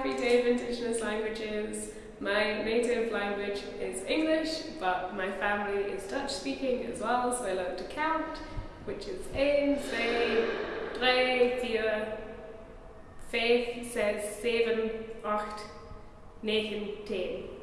everyday of Indigenous Languages. My native language is English, but my family is Dutch speaking as well, so I love to count, which is 1, 2, 3, 4, 5, 6, 7, 8, 9, 10.